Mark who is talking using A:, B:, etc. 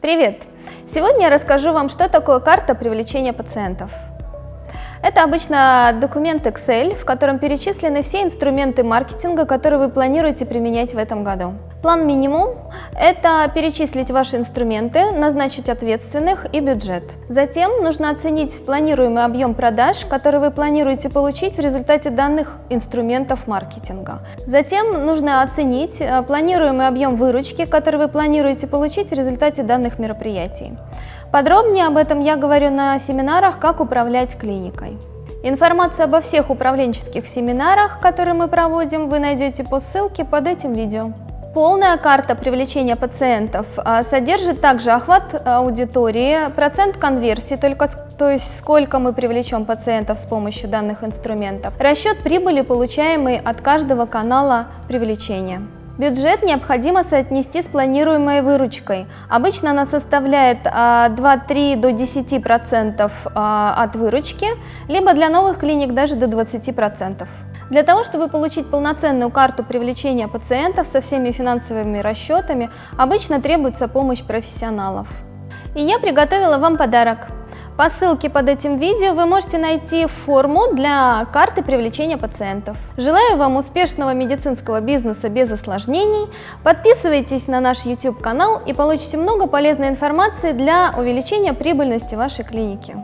A: Привет! Сегодня я расскажу вам, что такое карта привлечения пациентов. Это обычно документ Excel, в котором перечислены все инструменты маркетинга, которые вы планируете применять в этом году. План минимум – это перечислить ваши инструменты, назначить ответственных и бюджет. Затем нужно оценить планируемый объем продаж, который вы планируете получить в результате данных инструментов маркетинга. Затем нужно оценить э, планируемый объем выручки, который вы планируете получить в результате данных мероприятий. Подробнее об этом я говорю на семинарах «Как управлять клиникой». Информацию обо всех управленческих семинарах, которые мы проводим, вы найдете по ссылке под этим видео. Полная карта привлечения пациентов а, содержит также охват аудитории, процент конверсии, только, то есть сколько мы привлечем пациентов с помощью данных инструментов, расчет прибыли, получаемой от каждого канала привлечения. Бюджет необходимо соотнести с планируемой выручкой. Обычно она составляет 2-3 а, до 10% а, от выручки, либо для новых клиник даже до 20%. Для того, чтобы получить полноценную карту привлечения пациентов со всеми финансовыми расчетами, обычно требуется помощь профессионалов. И я приготовила вам подарок. По ссылке под этим видео вы можете найти форму для карты привлечения пациентов. Желаю вам успешного медицинского бизнеса без осложнений. Подписывайтесь на наш YouTube канал и получите много полезной информации для увеличения прибыльности вашей клиники.